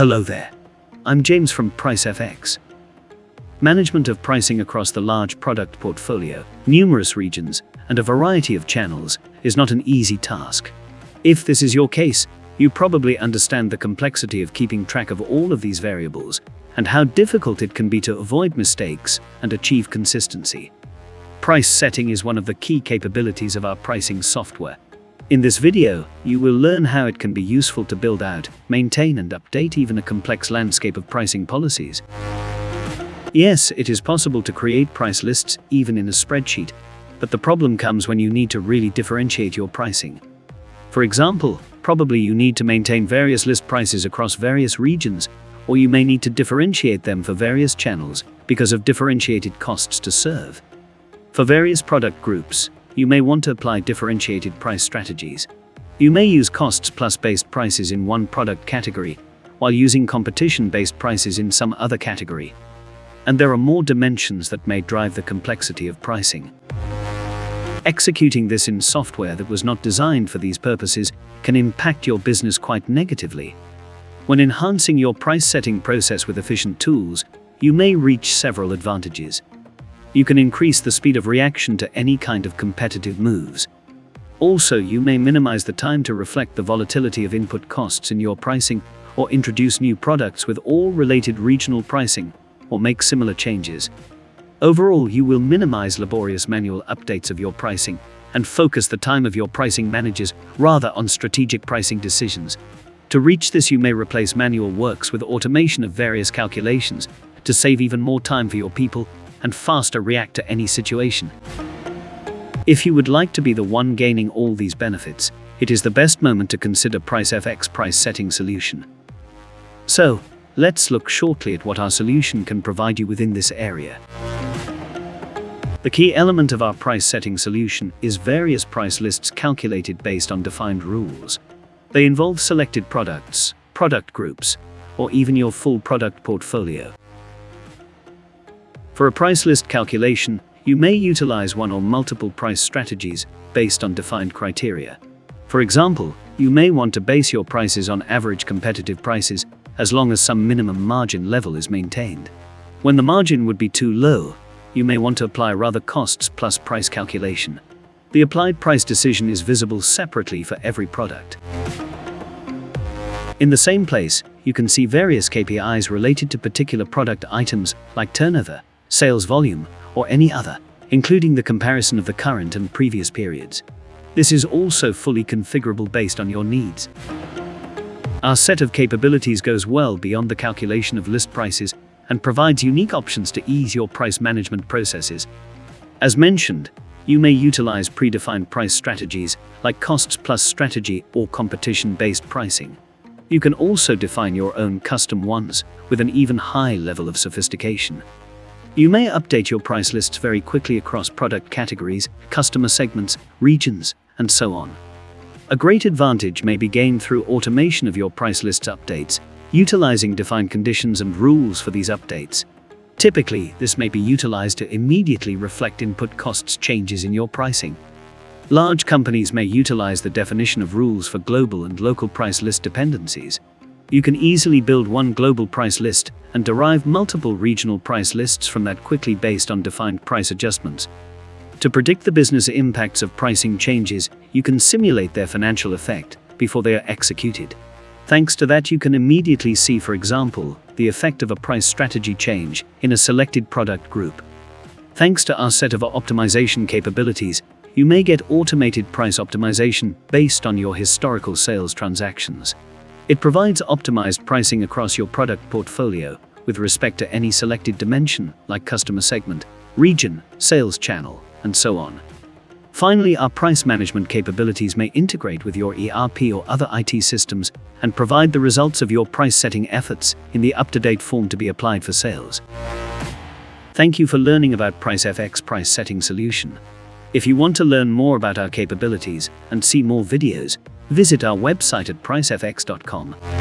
Hello there. I'm James from PriceFX. Management of pricing across the large product portfolio, numerous regions, and a variety of channels is not an easy task. If this is your case, you probably understand the complexity of keeping track of all of these variables and how difficult it can be to avoid mistakes and achieve consistency. Price setting is one of the key capabilities of our pricing software. In this video, you will learn how it can be useful to build out, maintain and update even a complex landscape of pricing policies. Yes, it is possible to create price lists even in a spreadsheet, but the problem comes when you need to really differentiate your pricing. For example, probably you need to maintain various list prices across various regions, or you may need to differentiate them for various channels because of differentiated costs to serve. For various product groups, you may want to apply differentiated price strategies. You may use costs plus based prices in one product category, while using competition based prices in some other category. And there are more dimensions that may drive the complexity of pricing. Executing this in software that was not designed for these purposes can impact your business quite negatively. When enhancing your price setting process with efficient tools, you may reach several advantages. You can increase the speed of reaction to any kind of competitive moves. Also, you may minimize the time to reflect the volatility of input costs in your pricing, or introduce new products with all related regional pricing, or make similar changes. Overall, you will minimize laborious manual updates of your pricing and focus the time of your pricing managers rather on strategic pricing decisions. To reach this, you may replace manual works with automation of various calculations to save even more time for your people and faster react to any situation. If you would like to be the one gaining all these benefits, it is the best moment to consider PriceFX price setting solution. So, let's look shortly at what our solution can provide you within this area. The key element of our price setting solution is various price lists calculated based on defined rules. They involve selected products, product groups, or even your full product portfolio. For a price list calculation, you may utilize one or multiple price strategies based on defined criteria. For example, you may want to base your prices on average competitive prices as long as some minimum margin level is maintained. When the margin would be too low, you may want to apply rather costs plus price calculation. The applied price decision is visible separately for every product. In the same place, you can see various KPIs related to particular product items like turnover, sales volume, or any other, including the comparison of the current and previous periods. This is also fully configurable based on your needs. Our set of capabilities goes well beyond the calculation of list prices and provides unique options to ease your price management processes. As mentioned, you may utilize predefined price strategies like costs plus strategy or competition-based pricing. You can also define your own custom ones with an even high level of sophistication. You may update your price lists very quickly across product categories, customer segments, regions, and so on. A great advantage may be gained through automation of your price lists updates utilizing defined conditions and rules for these updates. Typically, this may be utilized to immediately reflect input costs changes in your pricing. Large companies may utilize the definition of rules for global and local price list dependencies. You can easily build one global price list and derive multiple regional price lists from that quickly based on defined price adjustments. To predict the business impacts of pricing changes, you can simulate their financial effect before they are executed. Thanks to that you can immediately see for example, the effect of a price strategy change in a selected product group. Thanks to our set of optimization capabilities, you may get automated price optimization based on your historical sales transactions. It provides optimized pricing across your product portfolio with respect to any selected dimension like customer segment, region, sales channel, and so on. Finally, our price management capabilities may integrate with your ERP or other IT systems and provide the results of your price setting efforts in the up-to-date form to be applied for sales. Thank you for learning about PriceFX price setting solution. If you want to learn more about our capabilities and see more videos, visit our website at pricefx.com.